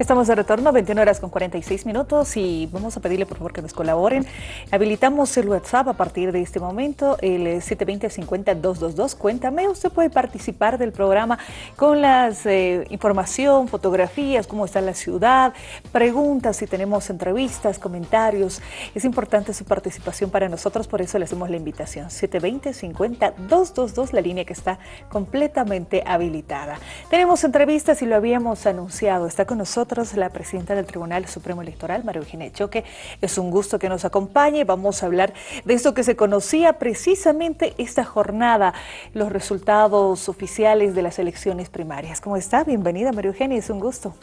Estamos de retorno, 21 horas con 46 minutos y vamos a pedirle por favor que nos colaboren. Habilitamos el WhatsApp a partir de este momento, el 720-50-222. Cuéntame, usted puede participar del programa con las eh, información, fotografías, cómo está la ciudad, preguntas, si tenemos entrevistas, comentarios. Es importante su participación para nosotros, por eso le hacemos la invitación. 720-50-222, la línea que está completamente habilitada. Tenemos entrevistas y lo habíamos anunciado. Está con nosotros la presidenta del Tribunal Supremo Electoral, María Eugenia Choque. Es un gusto que nos acompañe. Vamos a hablar de esto que se conocía precisamente esta jornada, los resultados oficiales de las elecciones primarias. ¿Cómo está? Bienvenida, María Eugenia, es un gusto.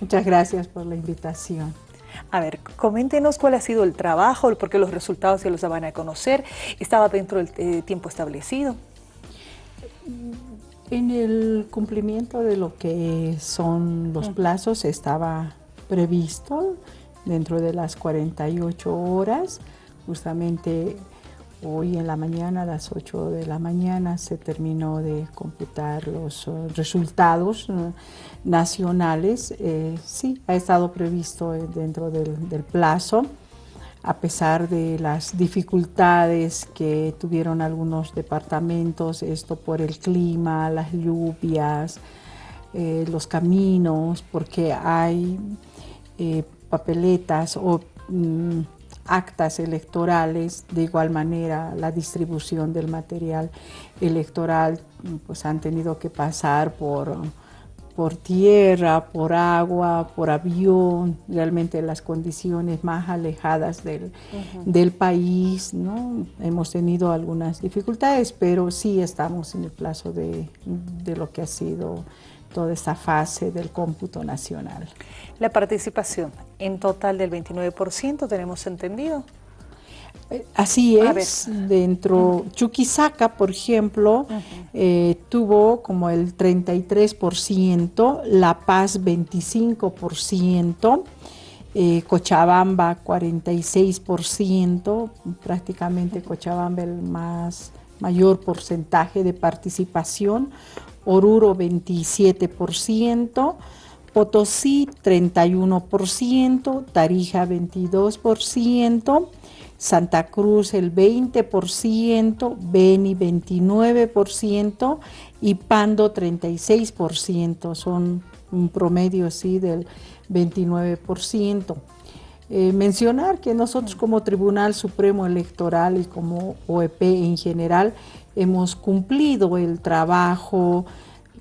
Muchas gracias por la invitación. A ver, coméntenos cuál ha sido el trabajo, porque los resultados se los van a conocer. ¿Estaba dentro del eh, tiempo establecido? En el cumplimiento de lo que son los plazos estaba previsto dentro de las 48 horas, justamente hoy en la mañana, a las 8 de la mañana, se terminó de computar los uh, resultados uh, nacionales. Eh, sí, ha estado previsto dentro del plazo a pesar de las dificultades que tuvieron algunos departamentos, esto por el clima, las lluvias, eh, los caminos, porque hay eh, papeletas o mm, actas electorales, de igual manera la distribución del material electoral, pues han tenido que pasar por por tierra, por agua, por avión, realmente las condiciones más alejadas del, del país, ¿no? Hemos tenido algunas dificultades, pero sí estamos en el plazo de, de lo que ha sido toda esta fase del cómputo nacional. La participación en total del 29%, tenemos entendido. Así es, dentro, Chuquisaca, por ejemplo, eh, tuvo como el 33%, La Paz 25%, eh, Cochabamba 46%, prácticamente Cochabamba el más mayor porcentaje de participación, Oruro 27%, Potosí 31%, Tarija 22%, Santa Cruz el 20%, Beni 29% y Pando 36%, son un promedio así del 29%. Eh, mencionar que nosotros como Tribunal Supremo Electoral y como OEP en general hemos cumplido el trabajo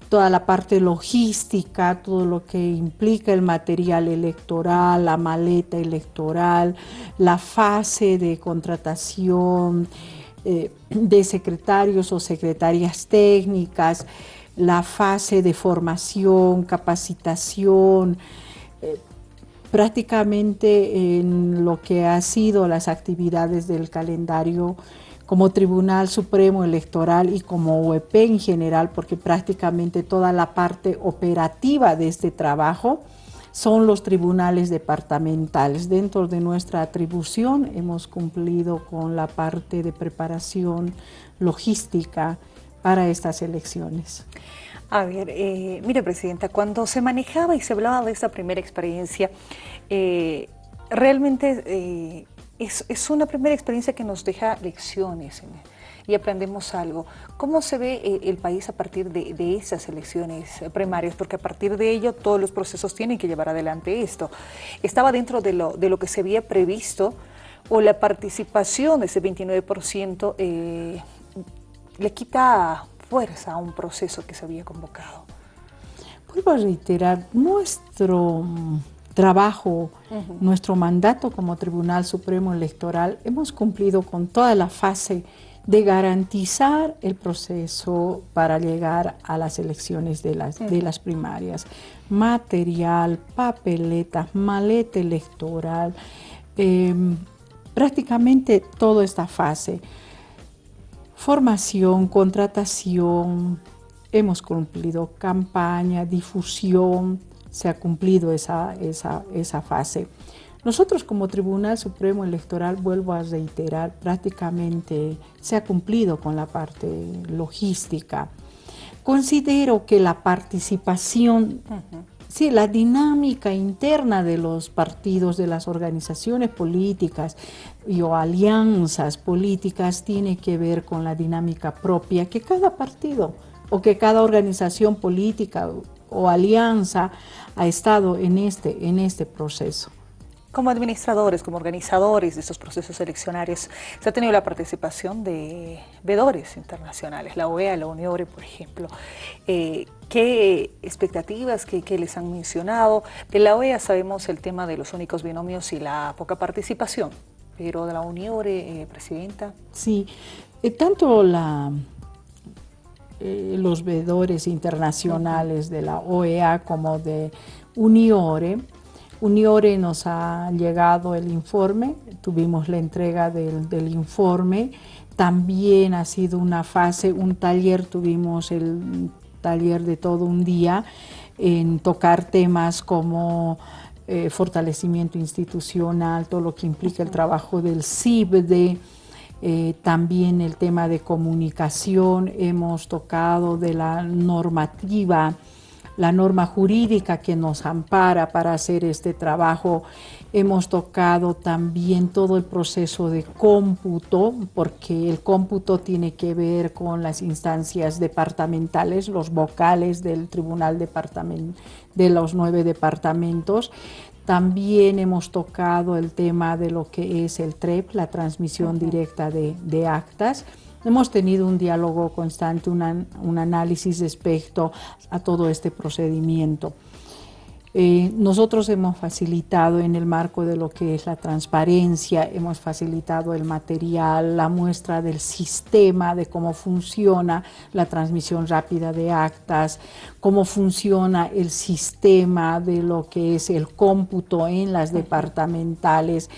toda la parte logística, todo lo que implica el material electoral, la maleta electoral, la fase de contratación eh, de secretarios o secretarias técnicas, la fase de formación, capacitación, eh, prácticamente en lo que ha sido las actividades del calendario como Tribunal Supremo Electoral y como UEP en general, porque prácticamente toda la parte operativa de este trabajo son los tribunales departamentales. Dentro de nuestra atribución hemos cumplido con la parte de preparación logística para estas elecciones. A ver, eh, mire Presidenta, cuando se manejaba y se hablaba de esta primera experiencia, eh, realmente eh, es, una primera experiencia que nos deja lecciones y aprendemos algo. ¿Cómo se ve eh, el país a partir de, esas elecciones primarias? Porque a partir de ello todos los procesos tienen que llevar adelante esto. ¿Estaba dentro de lo, de lo que se había previsto o la participación de ese 29% eh, le quita fuerza a un proceso que se había convocado? Vuelvo a reiterar, nuestro trabajo, nuestro mandato como Tribunal Supremo Electoral, hemos cumplido con toda la fase de garantizar el proceso para llegar a las elecciones de las, de las primarias. Material, papeletas, maleta electoral, em, prácticamente toda esta fase. Formación, contratación, hemos cumplido campaña, difusión, se ha cumplido esa, esa, fase. Nosotros como Tribunal Supremo Electoral, vuelvo a reiterar, prácticamente se ha cumplido con la parte logística. Considero que la participación Sí, la dinámica interna de los partidos, de las organizaciones políticas y o alianzas políticas tiene que ver con la dinámica propia que cada partido o que cada organización política o alianza ha estado en este, en este proceso. Como administradores, como organizadores de estos procesos eleccionarios, se ha tenido la participación de vedores internacionales, la OEA, la UNIORE, por ejemplo. Eh, ¿Qué expectativas que, les han mencionado? De la OEA sabemos el tema de los únicos binomios y la poca participación, pero de la UNIORE, eh, Presidenta. Sí, eh, tanto la, los vedores internacionales de la OEA como de UNIORE. Uniore nos ha llegado el informe, tuvimos la entrega del, informe, también ha sido una fase, un taller, tuvimos el taller de todo un día en tocar temas como eh, fortalecimiento institucional, todo lo que implica el trabajo del CIBDE, eh, también el tema de comunicación, hemos tocado de la normativa la norma jurídica que nos ampara para hacer este trabajo. Hemos tocado también todo el proceso de cómputo, porque el cómputo tiene que ver con las instancias departamentales, los vocales del Tribunal Departament de los nueve departamentos. También hemos tocado el tema de lo que es el TREP, la transmisión directa de, de actas. Hemos tenido un diálogo constante, un análisis respecto a todo este procedimiento. Eh, nosotros hemos facilitado en el marco de lo que es la transparencia, hemos facilitado el material, la muestra del sistema, de cómo funciona la transmisión rápida de actas, cómo funciona el sistema de lo que es el cómputo en las departamentales.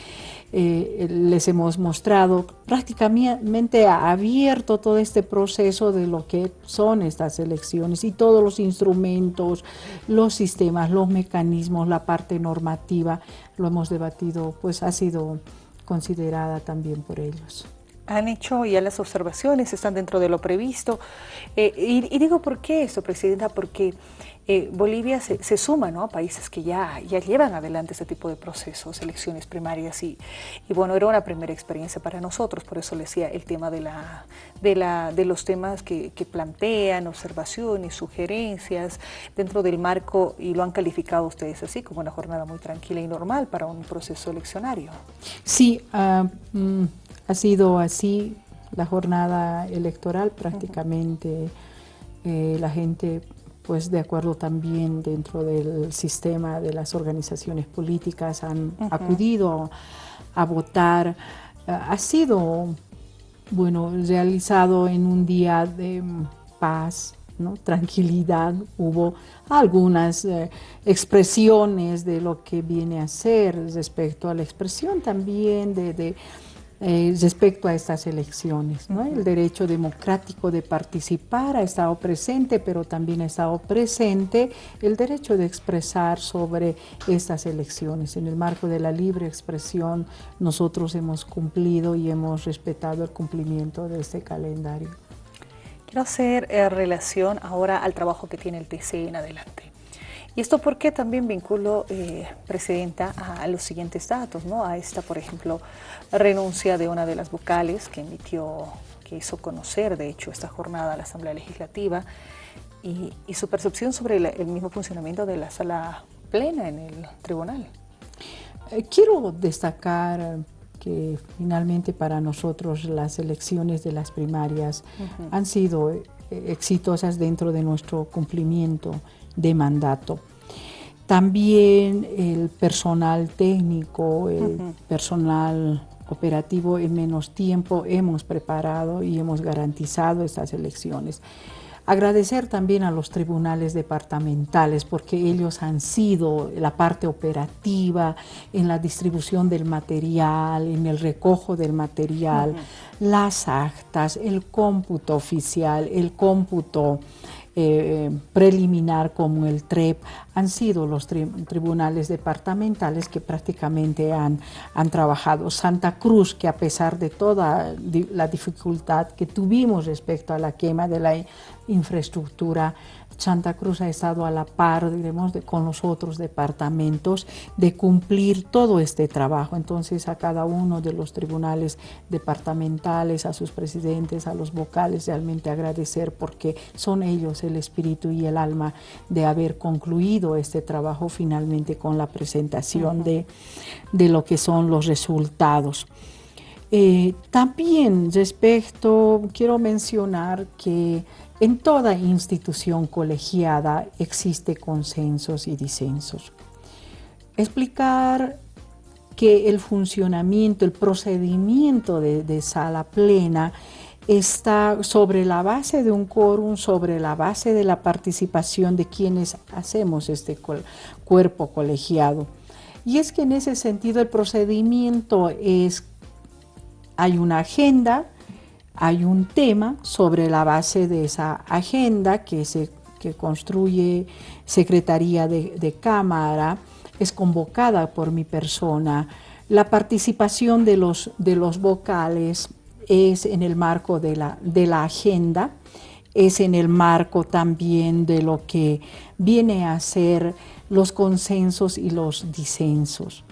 Eh, les hemos mostrado, prácticamente abierto todo este proceso de lo que son estas elecciones y todos los instrumentos, los sistemas, los mecanismos, la parte normativa, lo hemos debatido, pues ha sido considerada también por ellos han hecho ya las observaciones, están dentro de lo previsto. Eh, y, digo por qué esto, Presidenta, porque eh, Bolivia se, suma ¿no? a países que ya, ya llevan adelante este tipo de procesos, elecciones primarias, y, y, bueno, era una primera experiencia para nosotros, por eso le decía el tema de, la, de, la, de los temas que, que plantean, observaciones, sugerencias, dentro del marco, y lo han calificado ustedes así, como una jornada muy tranquila y normal para un proceso eleccionario. Sí, uh, ha sido así la jornada electoral prácticamente eh, la gente pues de acuerdo también dentro del sistema de las organizaciones políticas han acudido a votar. ha sido, bueno, realizado en un día de paz, ¿no? tranquilidad, hubo algunas eh, expresiones de lo que viene a ser respecto a la expresión también de eh, respecto a estas elecciones. ¿no? El derecho democrático de participar ha estado presente, pero también ha estado presente el derecho de expresar sobre estas elecciones. En el marco de la libre expresión, nosotros hemos cumplido y hemos respetado el cumplimiento de este calendario. Quiero hacer eh, relación ahora al trabajo que tiene el TC en adelante. Y esto porque también vinculo, eh, Presidenta, a, los siguientes datos, ¿no? A esta, por ejemplo, renuncia de una de las vocales que emitió, que hizo conocer, de hecho, esta jornada a la Asamblea Legislativa y, su percepción sobre el mismo funcionamiento de la sala plena en el tribunal. Eh, quiero destacar que finalmente para nosotros las elecciones de las primarias han sido eh, exitosas dentro de nuestro cumplimiento de mandato. También el personal técnico, el personal operativo en menos tiempo hemos preparado y hemos garantizado estas elecciones. Agradecer también a los tribunales departamentales porque ellos han sido la parte operativa en la distribución del material, en el recojo del material, las actas, el cómputo oficial, el cómputo eh, preliminar como el TREP han sido los tribunales departamentales que prácticamente han, han trabajado. Santa Cruz, que a pesar de toda la dificultad que tuvimos respecto a la quema de la infraestructura, Santa Cruz ha estado a la par, diremos, de, con los otros departamentos de cumplir todo este trabajo. Entonces a cada uno de los tribunales departamentales, a sus presidentes, a los vocales, realmente agradecer porque son ellos el espíritu y el alma de haber concluido este trabajo finalmente con la presentación de, de lo que son los resultados. Eh, también respecto, quiero mencionar que en toda institución colegiada existe consensos y disensos. Explicar que el funcionamiento, el procedimiento de, sala plena está sobre la base de un quórum, sobre la base de la participación de quienes hacemos este cuerpo colegiado. Y es que en ese sentido el procedimiento es hay una agenda, hay un tema sobre la base de esa agenda que se construye Secretaría de, Cámara, es convocada por mi persona. La participación de los, de los vocales es en el marco de la, de la agenda, es en el marco también de lo que viene a ser los consensos y los disensos.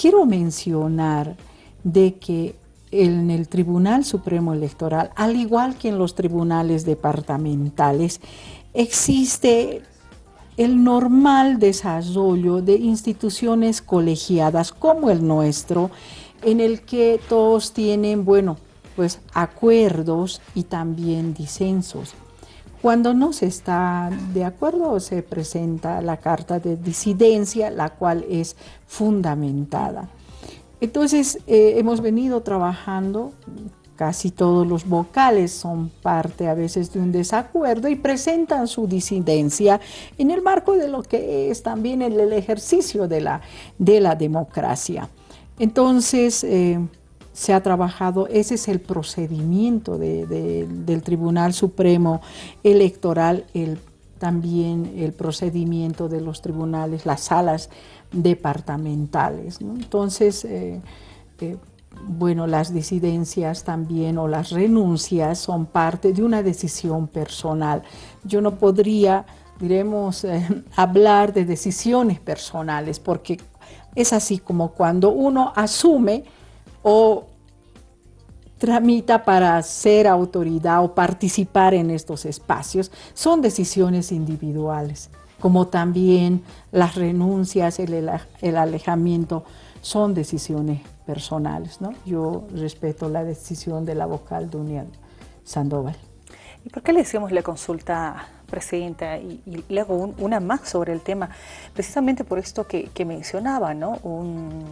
Quiero mencionar de que en el Tribunal Supremo Electoral, al igual que en los tribunales departamentales, existe el normal desarrollo de instituciones colegiadas como el nuestro, en el que todos tienen, bueno, pues acuerdos y también disensos. Cuando no se está de acuerdo, se presenta la carta de disidencia, la cual es fundamentada. Entonces, eh, hemos venido trabajando, casi todos los vocales son parte a veces de un desacuerdo y presentan su disidencia en el marco de lo que es también el, ejercicio de la, de la democracia. Entonces, eh, se ha trabajado, ese es el procedimiento del Tribunal Supremo Electoral, el, también el procedimiento de los tribunales, las salas departamentales. Entonces, eh, eh, bueno, las disidencias también o las renuncias son parte de una decisión personal. Yo no podría, diremos, eh, hablar de decisiones personales porque es así como cuando uno asume o tramita para ser autoridad o participar en estos espacios, son decisiones individuales como también las renuncias, el, el alejamiento, son decisiones personales. ¿no? Yo respeto la decisión de la vocal de Unión Sandoval. ¿Y por qué le hicimos la consulta, Presidenta? Y, y le hago una más sobre el tema, precisamente por esto que, mencionaba, ¿no? Un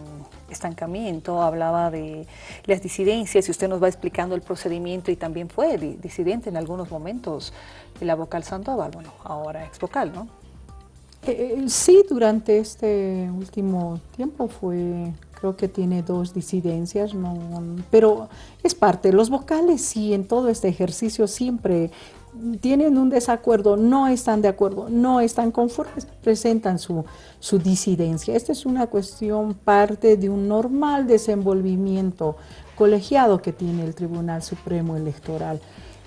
estancamiento, hablaba de las disidencias y usted nos va explicando el procedimiento y también fue disidente en algunos momentos la vocal Sandoval, bueno, ahora ex vocal, ¿no? Eh, eh, sí, durante este último tiempo fue, creo que tiene dos disidencias, pero es parte. Los vocales sí, en todo este ejercicio siempre tienen un desacuerdo, no están de acuerdo, no están conformes, presentan su, su disidencia. Esta es una cuestión parte de un normal desenvolvimiento colegiado que tiene el Tribunal Supremo Electoral.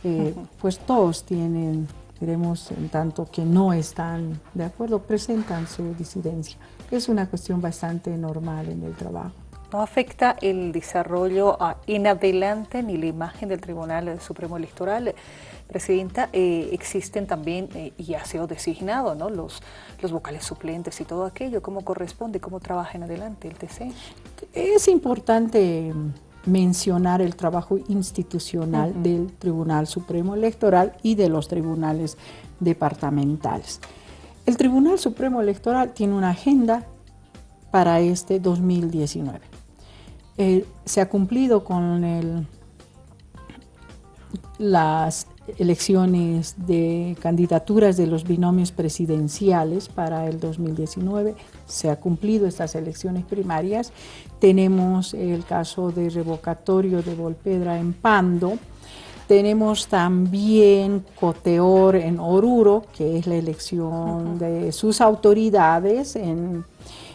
Eh, pues todos tienen Queremos, en tanto que no están de acuerdo, presentan su disidencia. Es una cuestión bastante normal en el trabajo. ¿No afecta el desarrollo en adelante ni la imagen del Tribunal Supremo Electoral? Presidenta, eh, existen también, eh, y ha sido designado, ¿no? los, los vocales suplentes y todo aquello. ¿Cómo corresponde? ¿Cómo trabaja en adelante el TC? Es importante mencionar el trabajo institucional del Tribunal Supremo Electoral y de los tribunales departamentales. El Tribunal Supremo Electoral tiene una agenda para este 2019. Eh, se ha cumplido con el, las elecciones de candidaturas de los binomios presidenciales para el 2019. Se ha cumplido estas elecciones primarias. Tenemos el caso de revocatorio de Volpedra en Pando. Tenemos también Coteor en Oruro, que es la elección de sus autoridades en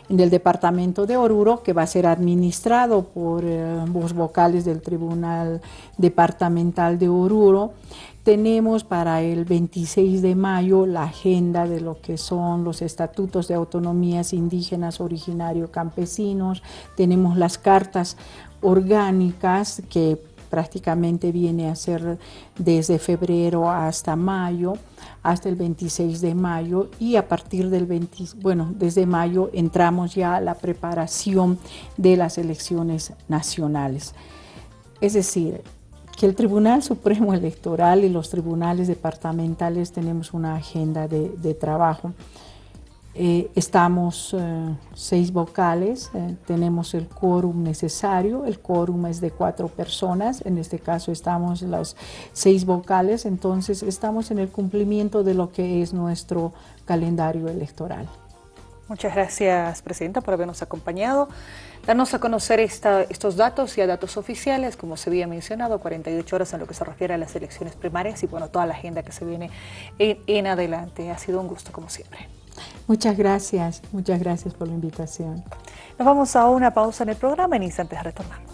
en el departamento de Oruro, que va a ser administrado por eh, los vocales del Tribunal Departamental de Oruro. Tenemos para el 26 de mayo la agenda de lo que son los estatutos de autonomías indígenas, originario, campesinos, tenemos las cartas orgánicas que prácticamente viene a ser desde febrero hasta mayo, hasta el 26 de mayo y a partir del 20, bueno, desde mayo entramos ya a la preparación de las elecciones nacionales. Es decir, que el Tribunal Supremo Electoral y los tribunales departamentales tenemos una agenda de, trabajo. Eh, estamos eh, seis vocales, eh, tenemos el quórum necesario, el quórum es de cuatro personas, en este caso estamos los seis vocales, entonces estamos en el cumplimiento de lo que es nuestro calendario electoral. Muchas gracias, Presidenta, por habernos acompañado. Darnos a conocer estos datos y a datos oficiales, como se había mencionado, 48 horas en lo que se refiere a las elecciones primarias y bueno, toda la agenda que se viene en adelante. Ha sido un gusto, como siempre. Muchas gracias, muchas gracias por la invitación. Nos vamos a una pausa en el programa, en instantes retornamos.